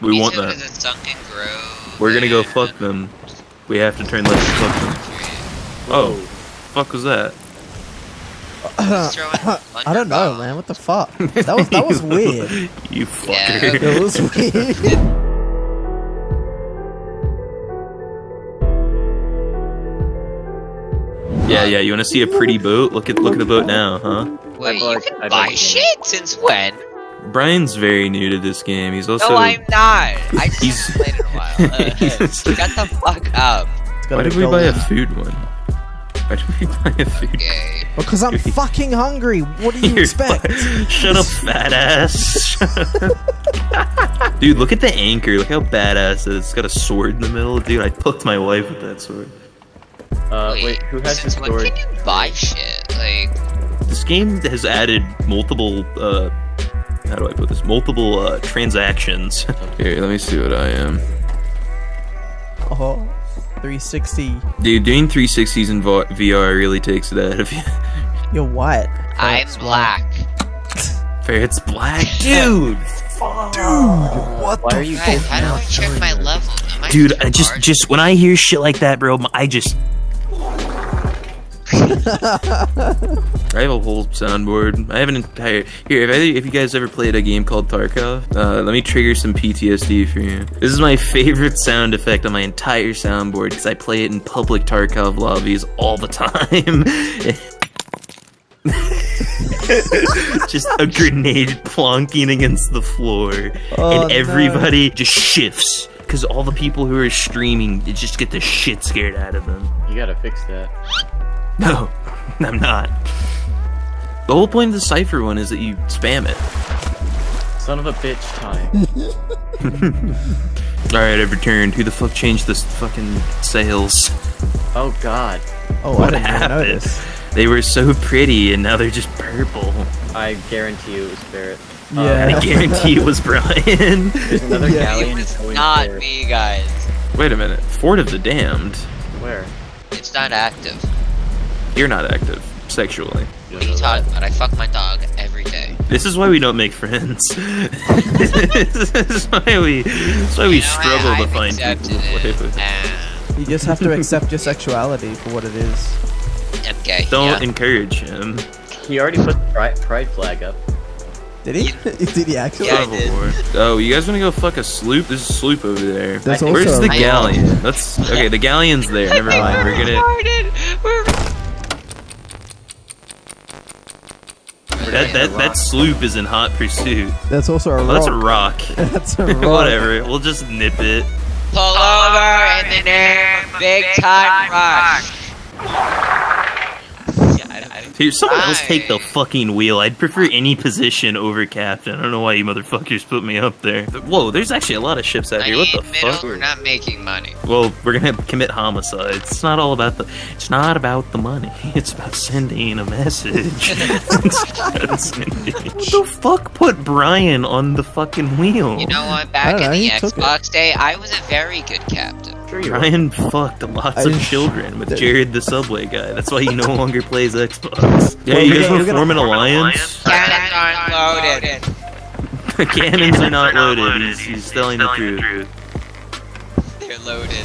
We want Egypt that. is a sunken grove. We're gonna go fuck them. We have to turn left to fuck them. Oh, fuck was that? I don't know, man. What the fuck? That was that was weird. You Yeah. fucker. That was weird. Yeah, yeah. You want to see a pretty boat? Look at look at the boat now, huh? Wait, I'd you can I'd buy like- shit? Since when? Brian's very new to this game. He's also. no, I'm not. I just He's- haven't played in a while. Uh, He's- Shut the fuck up. Why did we buy a food one? Why did we buy a food? Okay. Because I'm fucking hungry. What do you You're expect? fu- Shut up, fat ass. Dude, look at the anchor. Look how badass it is. It's got a sword in the middle. Dude, I poked my wife with that sword. Uh, wait, who has this since when can you buy shit? Like, This game has added multiple, uh, how do I put this? Multiple, uh, transactions. Here, let me see what I am. Oh, 360. Dude, doing 360s in vo- VR really takes it out of you. You're white. I'm That's why. black. Ferret's black. Dude! Dude! What Why the are you Guys, how do I not check my this? level? I Dude, I just, hard? just, when I hear shit like that, bro, I just... I have a whole soundboard. I have an entire here. If, I, if you guys ever played a game called Tarkov, uh, let me trigger some PTSD for you. This is my favorite sound effect on my entire soundboard because I play it in public Tarkov lobbies all the time. just a grenade plonking against the floor, Oh, and no. everybody just shifts because all the people who are streaming just get the shit scared out of them. You gotta fix that. No, I'm not. The whole point of the cipher one is that you spam it. Son of a bitch time. Alright, I've returned. Who the fuck changed this fucking sails? oh god. Oh, I What didn't even happened? notice. They were so pretty and now they're just purple. I guarantee you it was Barrett. Yeah. Uh, I guarantee it was Brian. There's another Yeah. galleon It's going not there. me, guys. Wait a minute. Fort of the Damned. Where? It's not active. You're not active sexually. You What don't are you talking about? I fuck my dog every day. This is why we don't make friends. this is why we. This is why we You know, struggle I, to I've find people accepted to play with. and You just have to accept your sexuality for what it is. I'm. Don't yeah. encourage him. He already put the pride, pride flag up. Did he? Did he actually? Yeah, I did. Oh, you guys want to go fuck a sloop? There's a sloop over there. There's I- Where's also the galleon? Let's. Okay, the galleon's there. Never mind. We're gonna. retarded. We're That that that sloop is in hot pursuit. That's also a Oh, rock. that's a rock. That's a rock. Whatever. We'll just nip it. pull over in the name of big time rush. Yeah, I- I- Here, someone else take the fucking wheel. I'd prefer any position over captain. I don't know why you motherfuckers put me up there. Whoa, there's actually a lot of ships out I here. What the middle, fuck? We're not making money. Well, we're gonna commit homicide. It's not all about the. It's not about the money. It's about sending a message. Sending- what the fuck put Brian on the fucking wheel? You know what? Back don't in know, the he took it. Xbox day, I was a very good captain. Sure you are. Fucked lots I of children with There- Jared the Subway guy. That's why he no longer plays Xbox. Yeah, you we're guys want to form an form alliance? Cannons aren't loaded. The cannons are not loaded. He's, he's telling the truth. They're loaded.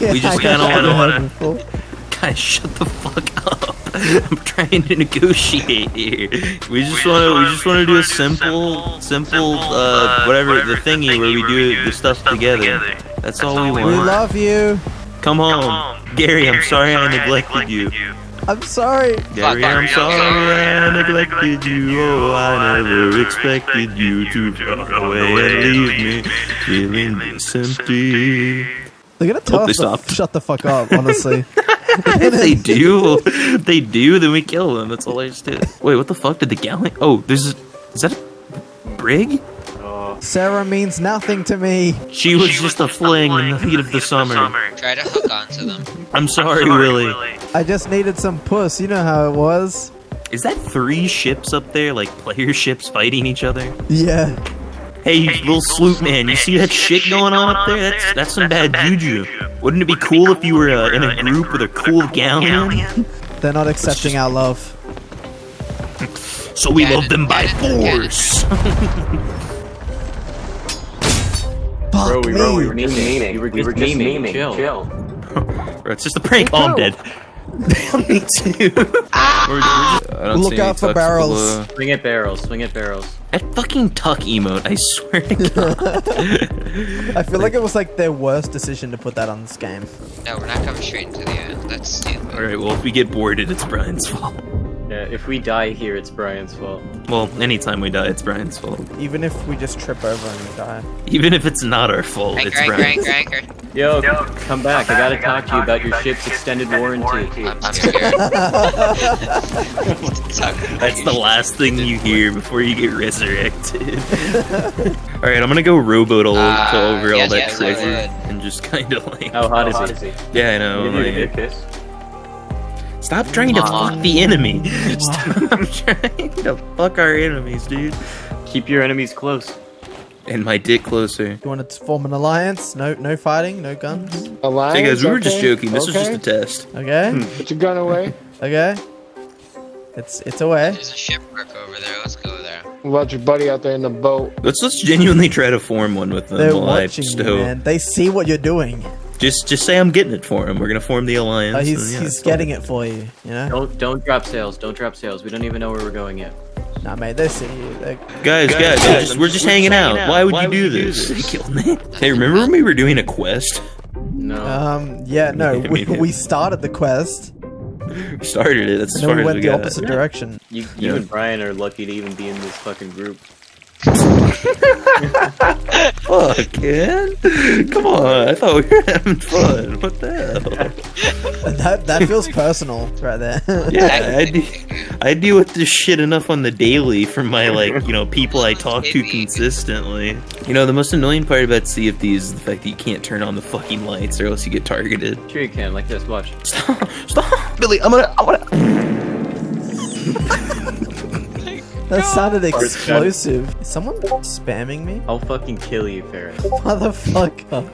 We just I kinda haven't wanna- Guys, shut the fuck up. I'm trying to negotiate here. We just want to. We just want to do a simple, simple, uh, whatever the thingy where we do the stuff together. That's all we want. We love you. Come home, Gary. I'm sorry I neglected you. I'm sorry. Gary, I'm sorry I neglected you. Oh, I never expected you to run away and leave me feeling this empty. They're gonna tell Oh, they us to shut the fuck up. Honestly. if they do, if they do, then we kill them. That's all I just did. Wait, what the fuck did the galley? Oh, there's. A, is that a brig? Sarah means nothing to me. She was just a fling in the heat of the summer. Try to hook onto them. I'm sorry, Willie. I just needed some puss. You know how it was. Is that three ships up there, like player ships fighting each other? Yeah. Hey, you little sloop man, you see that shit going on up there? That's that's some bad juju. Wouldn't it be cool if you were uh, in a group with a cool galleon? They're not accepting our love. So we Cannon, love them by cannon, cannon. Force. Bro, we, bro, we me. were just memeing. We were just memeing. Chill. Bro, it's just a prank. Oh, I'm dead. Me too. Ah! We're- we're- I don't Look out for barrels. below. Swing at barrels. Swing at barrels. That fucking tuck emote, I swear to God. I feel like it was like their worst decision to put that on this game. No, we're not coming straight into the end. That's stupid. Alright, well, if we get boarded, it's Brian's fault. Yeah, if we die here, it's Brian's fault. Well, anytime we die, it's Brian's fault. Even if we just trip over and die. Even if it's not our fault, Anchor, it's anchor, Brian's. anchor, anchor. Yo, come back. I gotta talk to you about your ship's extended warranty. I'm scared. That's the last thing you hear before you get resurrected. Alright, I'm gonna go rowboat all Ah, to over all that yes, treasure and just kind of like. How hot is he? Yeah, I know. You need a Like, kiss? Stop trying to fuck the enemy. Stop trying to fuck our enemies, dude. Keep your enemies close. And my dick closer. You want to form an alliance? No, no fighting, no guns. Alliance, Hey guys, we were just joking. This was just a test. Okay, hmm. Put your gun away. okay. It's it's away. There's a shipwreck over there. Let's go there. What about your buddy out there in the boat? Let's let's genuinely try to form one with them They're while I watching you, man. They see what you're doing. Just just say I'm getting it for him. We're gonna form the alliance. Oh, and he's yeah, he's it's getting it for you. You know. Don't don't drop sails. Don't drop sails. We don't even know where we're going yet. Nah, mate. They see you. They, Guys, guys, we're just, we're just hanging out. Why would you do this? They killed me. Hey, remember when we were doing a quest? No. um. Yeah. No. We, we started the quest, We started it. That's as and then far we as went we the got. opposite direction. you you yeah. and Brian are lucky to even be in this fucking group. Fuck, man. Come on. I thought we were having fun. What the hell? That that feels personal, right there. Yeah, I, de- I deal with this shit enough on the daily from my like, you know, people I talk to consistently. You know, the most annoying part about CFD is the fact that you can't turn on the fucking lights or else you get targeted. Sure you can. Like this. Watch. Stop, stop, Billy. I'm gonna, I'm gonna. That sounded explosive. Is someone spamming me? I'll fucking kill you, Ferris. Motherfucker.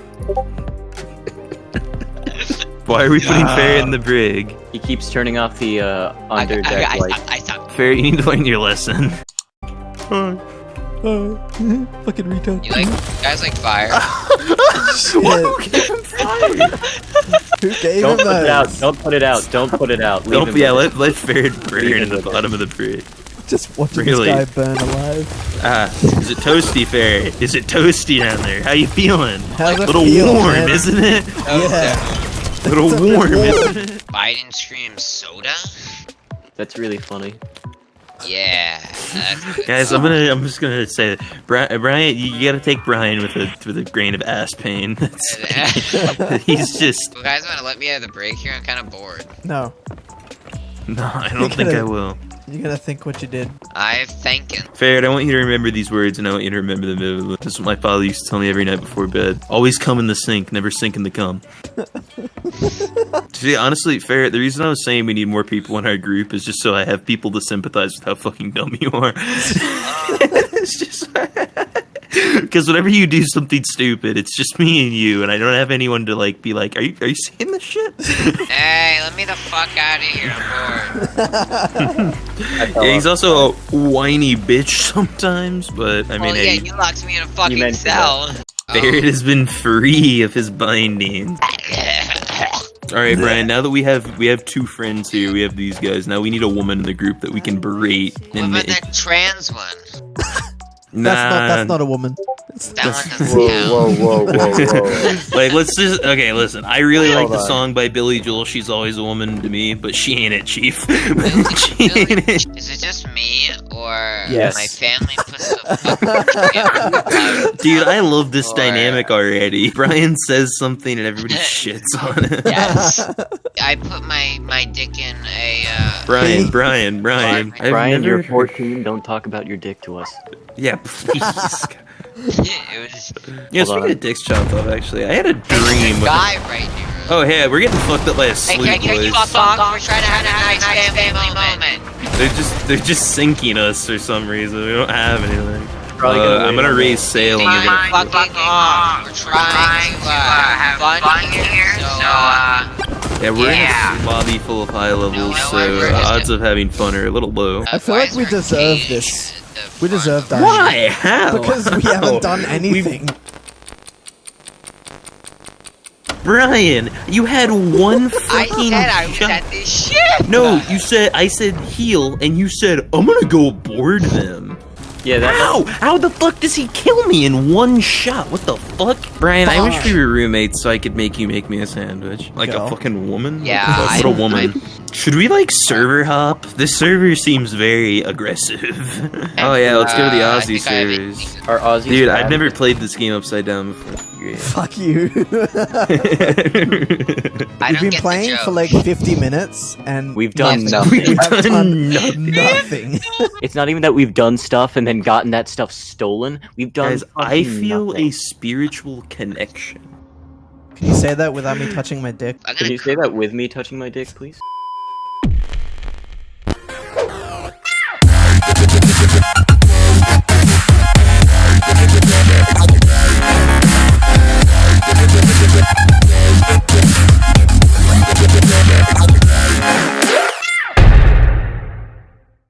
Why are we putting Ferret in the brig? He keeps turning off the uh, I, under I, deck I, light. I, I stopped. Ferret, you need to learn your lesson. Uh, fucking retard. You like guys like fire? Shit. Who gave him fire? Don't him put it out. Don't put it out. Don't put it out. Leave Don't, him yeah, let, let Ferret burn in the bottom of the brig. Just watching Really? this guy burn alive. Ah, is it toasty, Ferret? Is it toasty down there? How you feeling? How's A it little feel, warm, man? isn't it? Yeah. A little a bit warm, warm. isn't it? Biden screams soda? That's really funny. Yeah. Guys, I'm gonna, I'm just gonna say, that. Brian, Brian, you, you gotta take Brian with a with a grain of ass pain. He's just, You guys want to let me have the break here? I'm kind of bored. No, no, I don't think I will. You're gonna think what you did. I'm thinking. Ferret, I want you to remember these words, and I want you to remember them. This is what my father used to tell me every night before bed. Always come in the sink, never sink in the cum. See, honestly, Ferret, the reason I was saying we need more people in our group is just so I have people to sympathize with how fucking dumb you are. it's just because whenever you do something stupid, it's just me and you, and I don't have anyone to like be like, "Are you are you saying this shit?" Hey, let me the fuck out of here. I'm bored. yeah, he's also a whiny bitch sometimes, but I mean, well, hey, yeah, you locked me in a fucking cell. Ferret oh. has been free of his binding. All right, Brian. Now that we have we have two friends here, we have these guys. Now we need a woman in the group that we can berate. What And about that trans one? Nah, That's not that's not a woman. That one doesn't Whoa, count. whoa, whoa, whoa, whoa. like let's just okay. Listen, I really like Hold the on. song by Billy Joel. She's always a woman to me, but she ain't it, Chief. Really? she ain't it. Is it just me, or Yes. my family puts the fucking Dude, I love this Or- dynamic already. Brian says something and everybody shits on it. Yes. I put my my dick in a. Uh, Brian, Brian, Brian. I've Brian, never you're 14. Don't talk about your dick to us. Yeah, please. it was yeah, Hold speaking on. of dicks chopped off, actually, I had a dream. guy right here. Oh, hey, we're getting fucked up by a Hey, sleep can, can you boys. fuck? We're trying to have a nice family moment. They're just they're just sinking us for some reason. We don't have anything. Probably Uh, gonna I'm gonna on raise sail and Fine, you're gonna. fucking off. We're trying to uh, have fun here, so uh, Yeah, we're yeah. in a lobby full of high levels, No, so we're uh, odds of having fun are a little low. I feel like we deserve this. We deserve of- that. Why? How? Because we haven't done anything. Brian, you had one I fucking said I was shot. at this ship. No, you said I said heal, and you said I'm gonna go board them. Yeah, that. How? How the fuck does he kill me in one shot? What the fuck? Brian, I wish we were roommates so I could make you make me a sandwich. Like Go. a fucking woman? Yeah, What, the fuck? I- a woman. Should we like server hop? This server seems very aggressive. oh yeah, let's go to the Uh, Aussie think servers. Our Aussie. Dude, I've never played this game upside down before. Great. Fuck you. I We've been playing for like 50 minutes and We've done Nothing. nothing. We've have done nothing. nothing. It's not even that we've done stuff and then gotten that stuff stolen. We've done. Guys, I feel nothing. a spiritual connection. Can you say that without me touching my dick? Can you say that with me touching my dick, please?